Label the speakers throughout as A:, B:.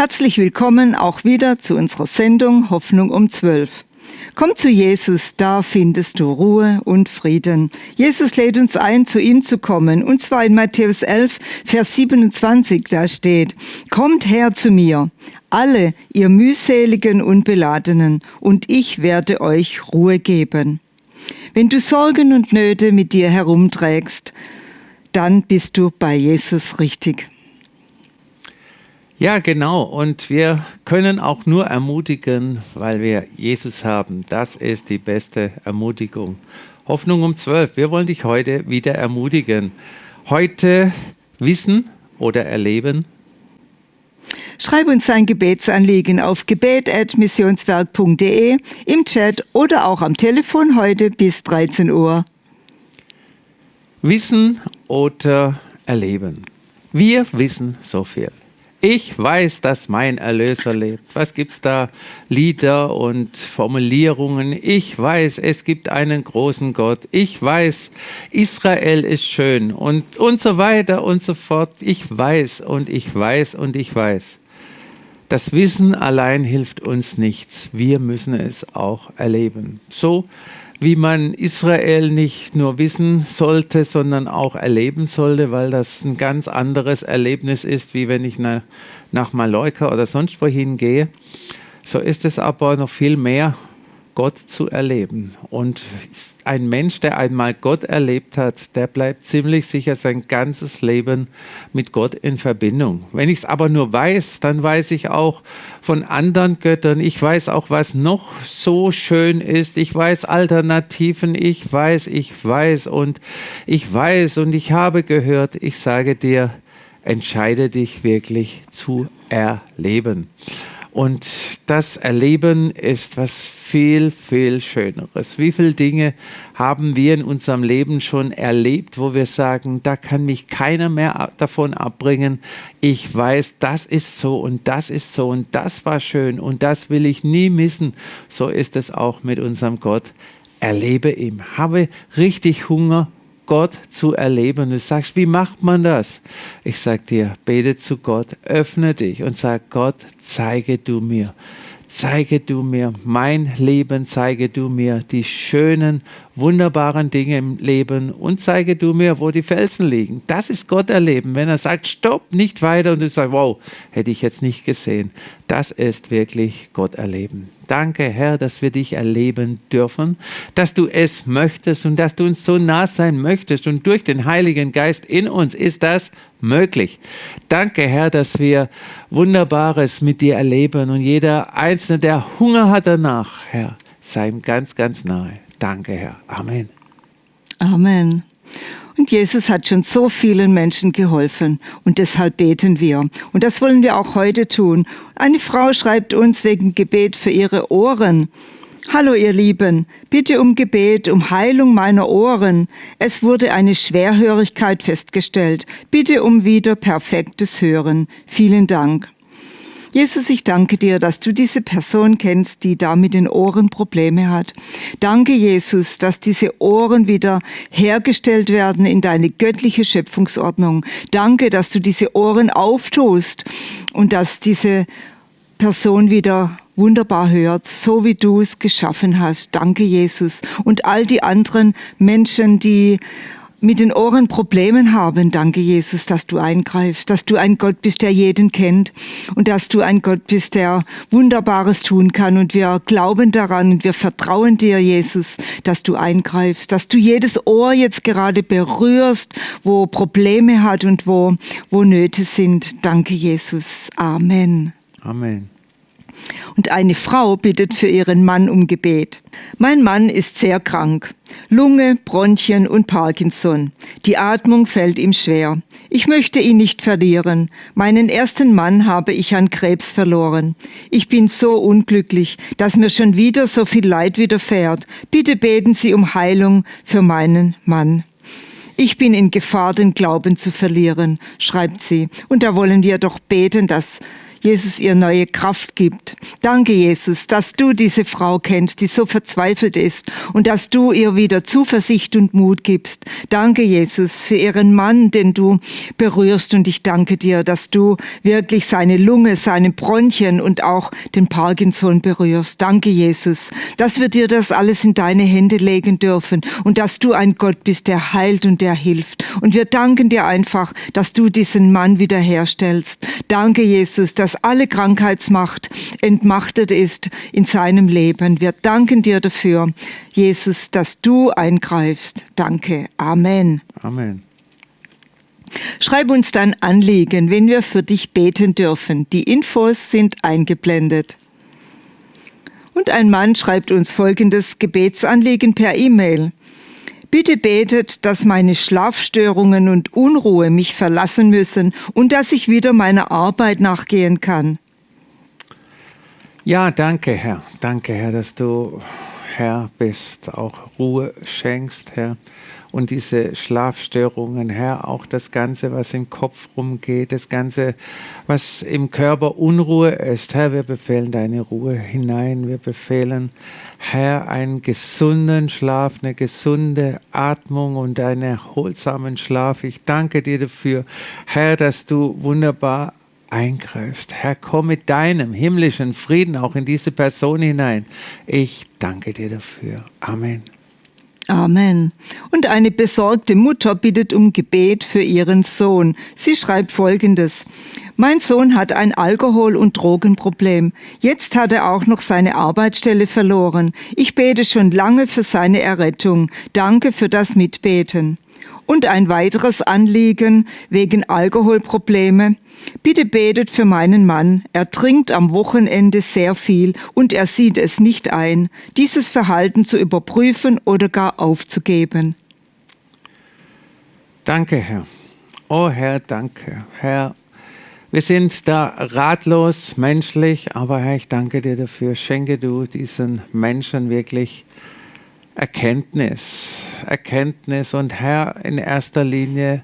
A: Herzlich willkommen auch wieder zu unserer Sendung Hoffnung um 12. Komm zu Jesus, da findest du Ruhe und Frieden. Jesus lädt uns ein, zu ihm zu kommen, und zwar in Matthäus 11, Vers 27, da steht, Kommt her zu mir, alle ihr mühseligen und beladenen, und ich werde euch Ruhe geben. Wenn du Sorgen und Nöte mit dir herumträgst, dann bist du bei Jesus richtig.
B: Ja, genau. Und wir können auch nur ermutigen, weil wir Jesus haben. Das ist die beste Ermutigung. Hoffnung um zwölf. Wir wollen dich heute wieder ermutigen. Heute wissen oder erleben.
A: Schreib uns ein Gebetsanliegen auf gebet.missionswerk.de im Chat oder auch am Telefon heute bis 13 Uhr.
B: Wissen oder erleben. Wir wissen so viel. Ich weiß, dass mein Erlöser lebt. Was gibt's da? Lieder und Formulierungen. Ich weiß, es gibt einen großen Gott. Ich weiß, Israel ist schön und, und so weiter und so fort. Ich weiß und ich weiß und ich weiß. Das Wissen allein hilft uns nichts. Wir müssen es auch erleben. So wie man Israel nicht nur wissen sollte, sondern auch erleben sollte, weil das ein ganz anderes Erlebnis ist, wie wenn ich nach, Mallorca oder sonst wohin gehe. So ist es aber noch viel mehr Gott zu erleben. Und ein Mensch, der einmal Gott erlebt hat, der bleibt ziemlich sicher sein ganzes Leben mit Gott in Verbindung. Wenn ich es aber nur weiß, dann weiß ich auch von anderen Göttern. Ich weiß auch, was noch so schön ist. Ich weiß Alternativen. Ich weiß, ich weiß und ich weiß und ich habe gehört. Ich sage dir, entscheide dich wirklich zu erleben. Und das Erleben ist was viel, viel Schöneres. Wie viele Dinge haben wir in unserem Leben schon erlebt, wo wir sagen, da kann mich keiner mehr davon abbringen. Ich weiß, das ist so und das ist so und das war schön und das will ich nie missen. So ist es auch mit unserem Gott. Erlebe ihm. Habe richtig Hunger Gott zu erleben. Du sagst, wie macht man das? Ich sage dir, bete zu Gott, öffne dich und sag, Gott, zeige du mir zeige du mir mein Leben, zeige du mir die schönen, wunderbaren Dinge im Leben und zeige du mir, wo die Felsen liegen. Das ist Gott erleben. Wenn er sagt, stopp, nicht weiter und du sagst, wow, hätte ich jetzt nicht gesehen. Das ist wirklich Gott erleben. Danke, Herr, dass wir dich erleben dürfen, dass du es möchtest und dass du uns so nah sein möchtest. Und durch den Heiligen Geist in uns ist das möglich. Danke, Herr, dass wir Wunderbares mit dir erleben und jeder Einzelne, der Hunger hat danach, Herr, sei ihm ganz, ganz nahe. Danke, Herr. Amen.
A: Amen. Und Jesus hat schon so vielen Menschen geholfen und deshalb beten wir. Und das wollen wir auch heute tun. Eine Frau schreibt uns wegen Gebet für ihre Ohren. Hallo ihr Lieben, bitte um Gebet, um Heilung meiner Ohren. Es wurde eine Schwerhörigkeit festgestellt. Bitte um wieder perfektes Hören. Vielen Dank. Jesus, ich danke dir, dass du diese Person kennst, die da mit den Ohren Probleme hat. Danke, Jesus, dass diese Ohren wieder hergestellt werden in deine göttliche Schöpfungsordnung. Danke, dass du diese Ohren auftust und dass diese Person wieder wunderbar hört, so wie du es geschaffen hast. Danke, Jesus. Und all die anderen Menschen, die mit den Ohren Problemen haben, danke Jesus, dass du eingreifst, dass du ein Gott bist, der jeden kennt und dass du ein Gott bist, der Wunderbares tun kann. Und wir glauben daran und wir vertrauen dir, Jesus, dass du eingreifst, dass du jedes Ohr jetzt gerade berührst, wo Probleme hat und wo, wo Nöte sind. Danke, Jesus. Amen.
B: Amen
A: und eine Frau bittet für ihren Mann um Gebet. Mein Mann ist sehr krank. Lunge, Bronchien und Parkinson. Die Atmung fällt ihm schwer. Ich möchte ihn nicht verlieren. Meinen ersten Mann habe ich an Krebs verloren. Ich bin so unglücklich, dass mir schon wieder so viel Leid widerfährt. Bitte beten Sie um Heilung für meinen Mann. Ich bin in Gefahr, den Glauben zu verlieren, schreibt sie. Und da wollen wir doch beten, dass Jesus ihr neue Kraft gibt. Danke, Jesus, dass du diese Frau kennst, die so verzweifelt ist und dass du ihr wieder Zuversicht und Mut gibst. Danke, Jesus, für ihren Mann, den du berührst und ich danke dir, dass du wirklich seine Lunge, seine Bronchien und auch den Parkinson berührst. Danke, Jesus, dass wir dir das alles in deine Hände legen dürfen und dass du ein Gott bist, der heilt und der hilft. Und wir danken dir einfach, dass du diesen Mann wiederherstellst. Danke, Jesus, dass alle Krankheitsmacht entmachtet ist in seinem Leben. Wir danken dir dafür, Jesus, dass du eingreifst. Danke. Amen.
B: Amen.
A: Schreib uns dein Anliegen, wenn wir für dich beten dürfen. Die Infos sind eingeblendet. Und ein Mann schreibt uns folgendes Gebetsanliegen per E-Mail. Bitte betet, dass meine Schlafstörungen und Unruhe mich verlassen müssen und dass ich wieder meiner Arbeit nachgehen kann.
B: Ja, danke, Herr. Danke, Herr, dass du Herr bist, auch Ruhe schenkst, Herr und diese Schlafstörungen, Herr, auch das Ganze, was im Kopf rumgeht, das Ganze, was im Körper Unruhe ist. Herr, wir befehlen deine Ruhe hinein. Wir befehlen, Herr, einen gesunden Schlaf, eine gesunde Atmung und einen erholsamen Schlaf. Ich danke dir dafür, Herr, dass du wunderbar eingreifst. Herr, komm mit deinem himmlischen Frieden auch in diese Person hinein. Ich danke dir dafür. Amen.
A: Amen. Und eine besorgte Mutter bittet um Gebet für ihren Sohn. Sie schreibt folgendes. Mein Sohn hat ein Alkohol- und Drogenproblem. Jetzt hat er auch noch seine Arbeitsstelle verloren. Ich bete schon lange für seine Errettung. Danke für das Mitbeten. Und ein weiteres Anliegen wegen Alkoholprobleme. Bitte betet für meinen Mann. Er trinkt am Wochenende sehr viel und er sieht es nicht ein, dieses Verhalten zu überprüfen oder gar aufzugeben.
B: Danke, Herr. Oh Herr, danke. Herr, wir sind da ratlos, menschlich, aber Herr, ich danke dir dafür. Schenke du diesen Menschen wirklich Erkenntnis, Erkenntnis und Herr, in erster Linie,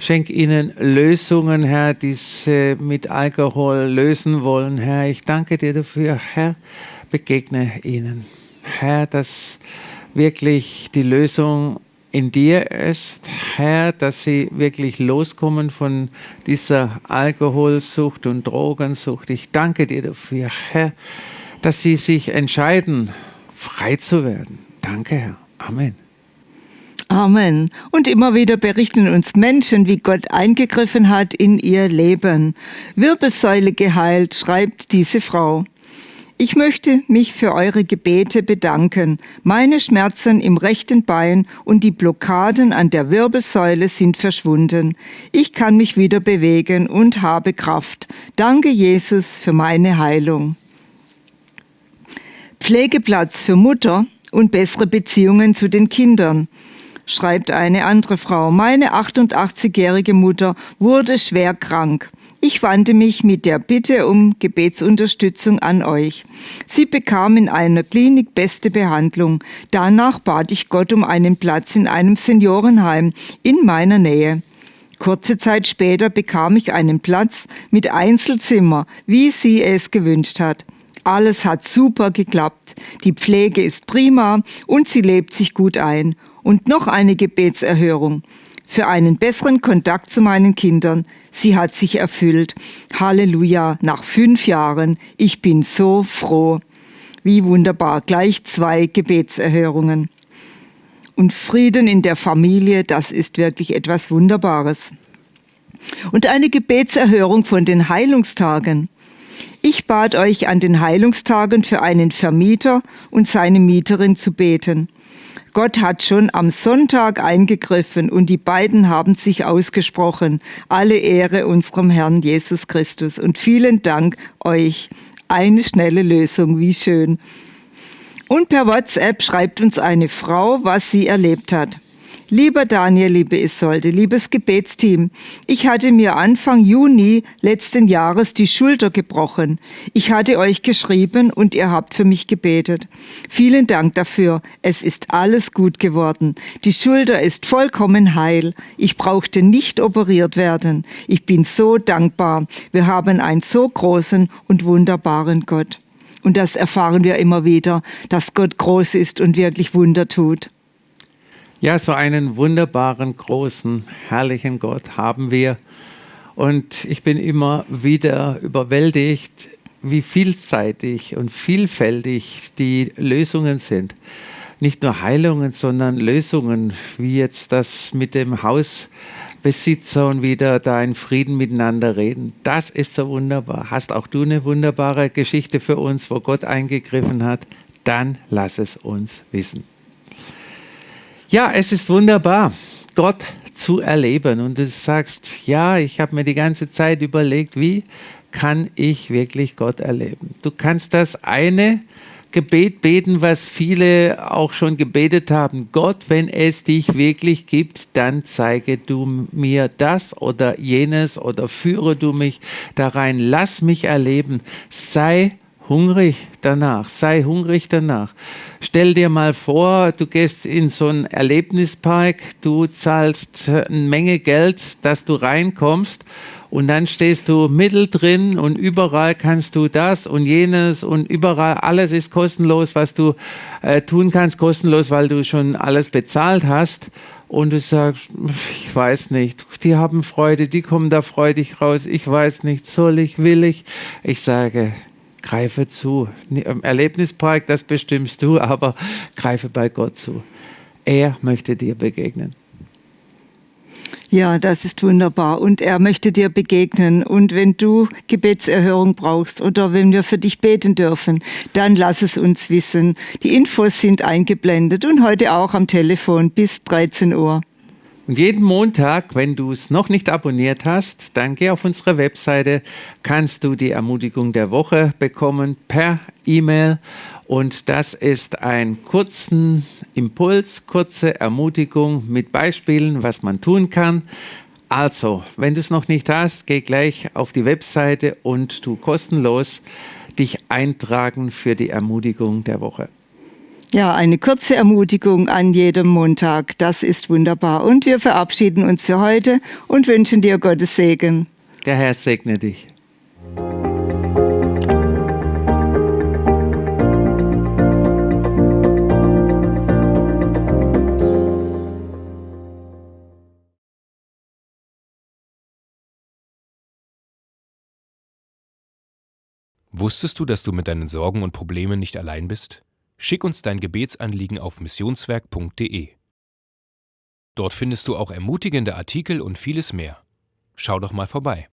B: Schenk ihnen Lösungen, Herr, die sie mit Alkohol lösen wollen, Herr. Ich danke dir dafür, Herr. Begegne ihnen. Herr, dass wirklich die Lösung in dir ist, Herr, dass sie wirklich loskommen von dieser Alkoholsucht und Drogensucht. Ich danke dir dafür, Herr, dass sie sich entscheiden, frei zu werden. Danke, Herr. Amen.
A: Amen. Und immer wieder berichten uns Menschen, wie Gott eingegriffen hat in ihr Leben. Wirbelsäule geheilt, schreibt diese Frau. Ich möchte mich für eure Gebete bedanken. Meine Schmerzen im rechten Bein und die Blockaden an der Wirbelsäule sind verschwunden. Ich kann mich wieder bewegen und habe Kraft. Danke Jesus für meine Heilung. Pflegeplatz für Mutter und bessere Beziehungen zu den Kindern schreibt eine andere Frau. Meine 88-jährige Mutter wurde schwer krank. Ich wandte mich mit der Bitte um Gebetsunterstützung an euch. Sie bekam in einer Klinik beste Behandlung. Danach bat ich Gott um einen Platz in einem Seniorenheim in meiner Nähe. Kurze Zeit später bekam ich einen Platz mit Einzelzimmer, wie sie es gewünscht hat. Alles hat super geklappt. Die Pflege ist prima und sie lebt sich gut ein. Und noch eine Gebetserhörung für einen besseren Kontakt zu meinen Kindern. Sie hat sich erfüllt. Halleluja, nach fünf Jahren. Ich bin so froh. Wie wunderbar, gleich zwei Gebetserhörungen. Und Frieden in der Familie, das ist wirklich etwas Wunderbares. Und eine Gebetserhörung von den Heilungstagen. Ich bat euch an den Heilungstagen für einen Vermieter und seine Mieterin zu beten. Gott hat schon am Sonntag eingegriffen und die beiden haben sich ausgesprochen. Alle Ehre unserem Herrn Jesus Christus und vielen Dank euch. Eine schnelle Lösung, wie schön. Und per WhatsApp schreibt uns eine Frau, was sie erlebt hat. Lieber Daniel, liebe Isolde, liebes Gebetsteam, ich hatte mir Anfang Juni letzten Jahres die Schulter gebrochen. Ich hatte euch geschrieben und ihr habt für mich gebetet. Vielen Dank dafür. Es ist alles gut geworden. Die Schulter ist vollkommen heil. Ich brauchte nicht operiert werden. Ich bin so dankbar. Wir haben einen so großen und wunderbaren Gott. Und das erfahren wir immer wieder, dass Gott groß ist und wirklich Wunder tut.
B: Ja, so einen wunderbaren, großen, herrlichen Gott haben wir. Und ich bin immer wieder überwältigt, wie vielseitig und vielfältig die Lösungen sind. Nicht nur Heilungen, sondern Lösungen, wie jetzt das mit dem Hausbesitzer und wieder da in Frieden miteinander reden. Das ist so wunderbar. Hast auch du eine wunderbare Geschichte für uns, wo Gott eingegriffen hat? Dann lass es uns wissen. Ja, es ist wunderbar, Gott zu erleben. Und du sagst, ja, ich habe mir die ganze Zeit überlegt, wie kann ich wirklich Gott erleben? Du kannst das eine Gebet beten, was viele auch schon gebetet haben. Gott, wenn es dich wirklich gibt, dann zeige du mir das oder jenes oder führe du mich da rein. Lass mich erleben. Sei hungrig danach, sei hungrig danach. Stell dir mal vor, du gehst in so einen Erlebnispark, du zahlst eine Menge Geld, dass du reinkommst und dann stehst du mittendrin und überall kannst du das und jenes und überall alles ist kostenlos, was du äh, tun kannst, kostenlos, weil du schon alles bezahlt hast. Und du sagst, ich weiß nicht, die haben Freude, die kommen da freudig raus, ich weiß nicht, soll ich, will ich? Ich sage, Greife zu. Im Erlebnispark, das bestimmst du, aber greife bei Gott zu. Er möchte dir begegnen.
A: Ja, das ist wunderbar. Und er möchte dir begegnen. Und wenn du Gebetserhörung brauchst oder wenn wir für dich beten dürfen, dann lass es uns wissen. Die Infos sind eingeblendet und heute auch am Telefon bis 13 Uhr.
B: Und jeden Montag, wenn du es noch nicht abonniert hast, dann geh auf unsere Webseite, kannst du die Ermutigung der Woche bekommen per E-Mail. Und das ist ein kurzen Impuls, kurze Ermutigung mit Beispielen, was man tun kann. Also, wenn du es noch nicht hast, geh gleich auf die Webseite und tu kostenlos dich eintragen für die Ermutigung der Woche.
A: Ja, eine kurze Ermutigung an jedem Montag. Das ist wunderbar. Und wir verabschieden uns für heute und wünschen dir Gottes Segen.
B: Der Herr segne dich.
C: Wusstest du, dass du mit deinen Sorgen und Problemen nicht allein bist? Schick uns dein Gebetsanliegen auf missionswerk.de. Dort findest du auch ermutigende Artikel und vieles mehr. Schau doch mal vorbei.